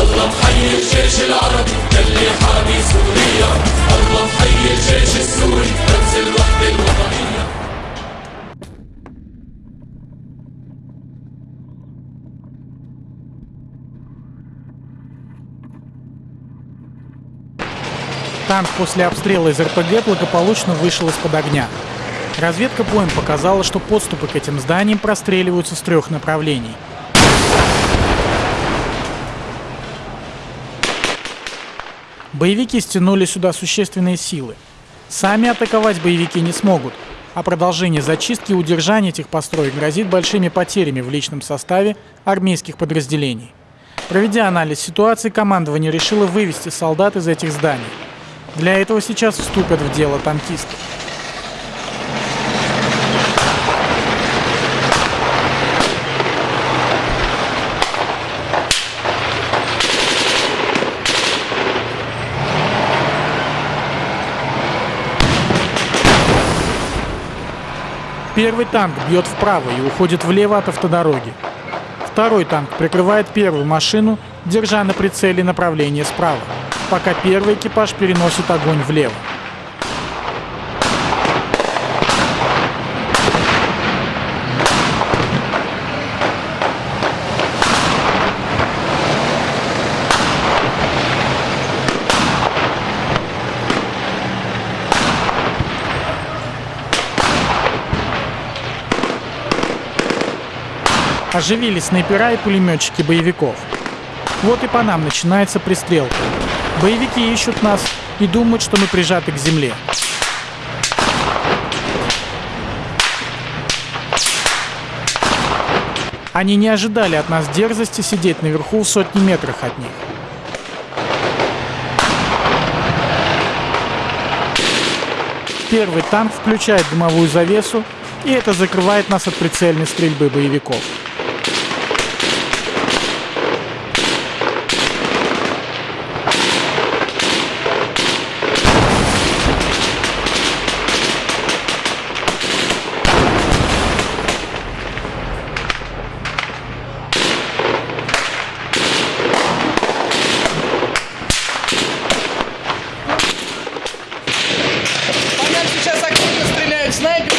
الله محيي الجيش العربي يلي حامي سوريا الله محيي الجيش السوري رمز الوحدة الوطنية Танк после обстрела из РПГ благополучно вышел из-под огня. Разведка боем показала, что подступы к этим зданиям простреливаются с трех направлений. Боевики стянули сюда существенные силы. Сами атаковать боевики не смогут, а продолжение зачистки и удержания этих построек грозит большими потерями в личном составе армейских подразделений. Проведя анализ ситуации, командование решило вывести солдат из этих зданий. Для этого сейчас вступят в дело танкисты. Первый танк бьет вправо и уходит влево от автодороги. Второй танк прикрывает первую машину, держа на прицеле направление справа, пока первый экипаж переносит огонь влево. Оживились снайпера и пулеметчики боевиков. Вот и по нам начинается пристрелка. Боевики ищут нас и думают, что мы прижаты к земле. Они не ожидали от нас дерзости сидеть наверху в сотни метрах от них. Первый танк включает дымовую завесу, и это закрывает нас от прицельной стрельбы боевиков. По нам сейчас активно стреляют снайперы.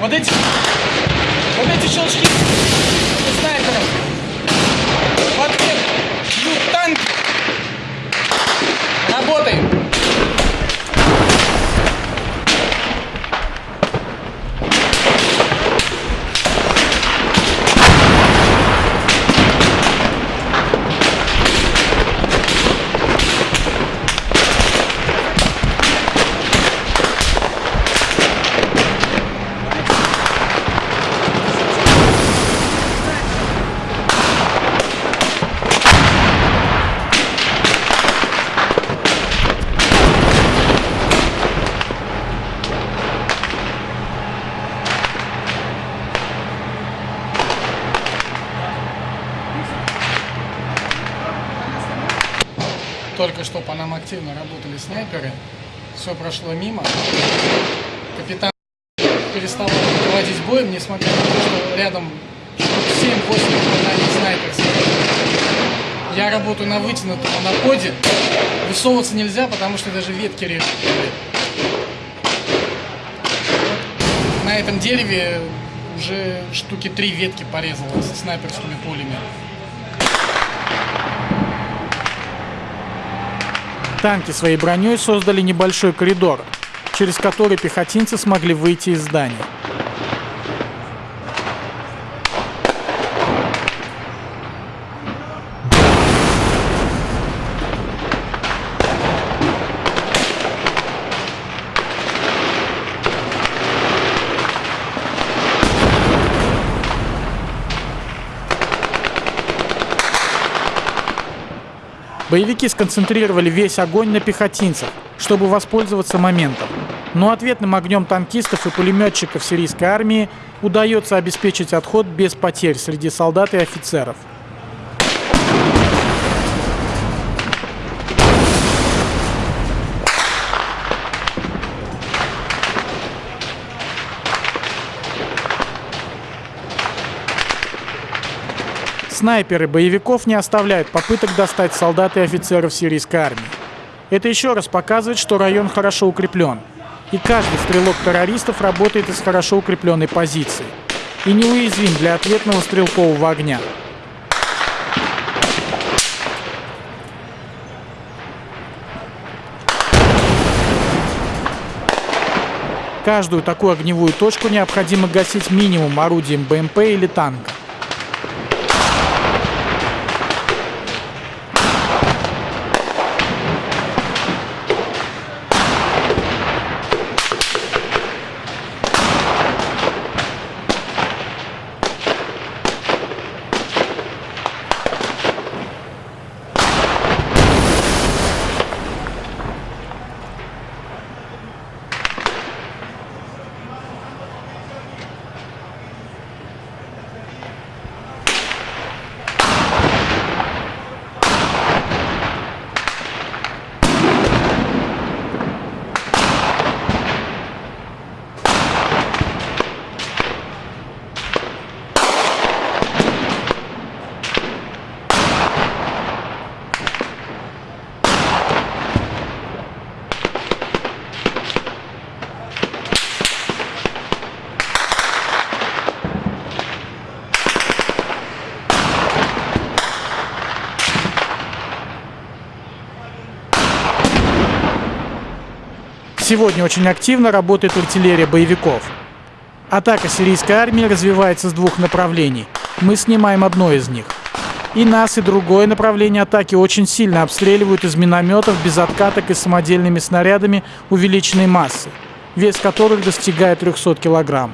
Вот эти, вот эти щелчки снайперов. В ответ бьют танк. Работаем. Нам активно работали снайперы. Все прошло мимо. Капитан перестал проводить боем, несмотря на то, что рядом 7-8 попаданий снайперских. Я работаю на вытянутом анаподе. Высовываться нельзя, потому что даже ветки режут. На этом дереве уже штуки три ветки порезало снайперскими пулями. Танки своей броней создали небольшой коридор, через который пехотинцы смогли выйти из здания. Боевики сконцентрировали весь огонь на пехотинцах, чтобы воспользоваться моментом. Но ответным огнем танкистов и пулеметчиков сирийской армии удается обеспечить отход без потерь среди солдат и офицеров. Снайперы боевиков не оставляют попыток достать солдат и офицеров сирийской армии. Это еще раз показывает, что район хорошо укреплен. И каждый стрелок террористов работает из хорошо укрепленной позиции. И неуязвим для ответного стрелкового огня. Каждую такую огневую точку необходимо гасить минимум орудием БМП или танка. Сегодня очень активно работает артиллерия боевиков. Атака сирийской армии развивается с двух направлений. Мы снимаем одно из них. И нас, и другое направление атаки очень сильно обстреливают из минометов, без откаток и самодельными снарядами увеличенной массы, вес которых достигает 300 килограмм.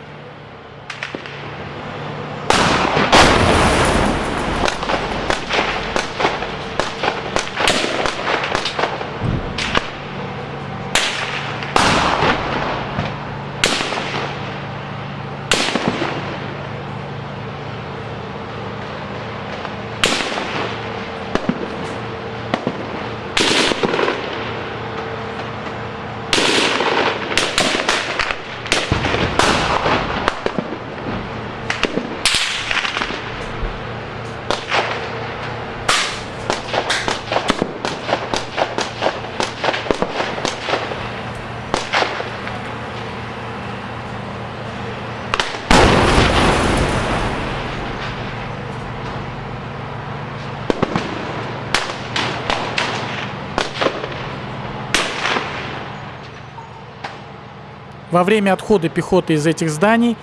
Во время отхода пехоты из этих зданий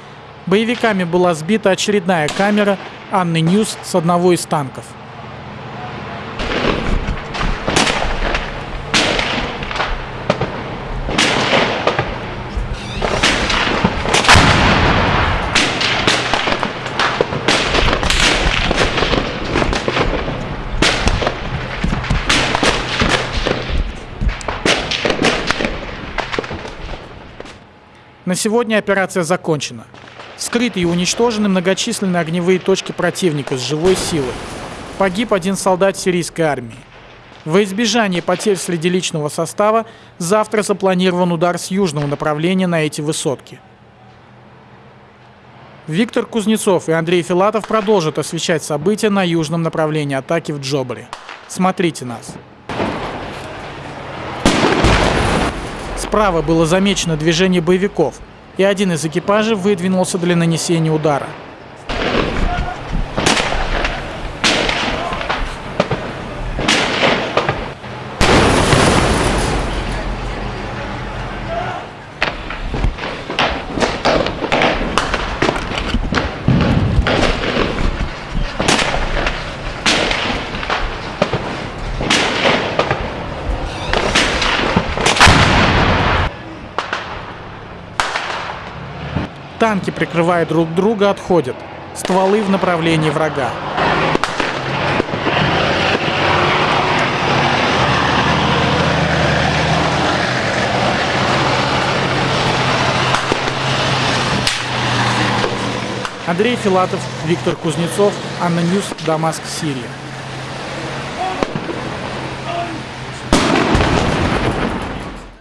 боевиками была сбита очередная камера ANNA News с одного из танков. На сегодня операция закончена. Скрыты и уничтожены многочисленные огневые точки противника с живой силой. Погиб один солдат сирийской армии. Во избежание потерь среди личного состава завтра запланирован удар с южного направления на эти высотки. Виктор Кузнецов и Андрей Филатов продолжат освещать события на южном направлении атаки в Джобле. Смотрите нас. Справа было замечено движение боевиков, и один из экипажей выдвинулся для нанесения удара. Танки, прикрывая друг друга, отходят. Стволы в направлении врага. Андрей Филатов, Виктор Кузнецов, ANNA News, Дамаск, Сирия.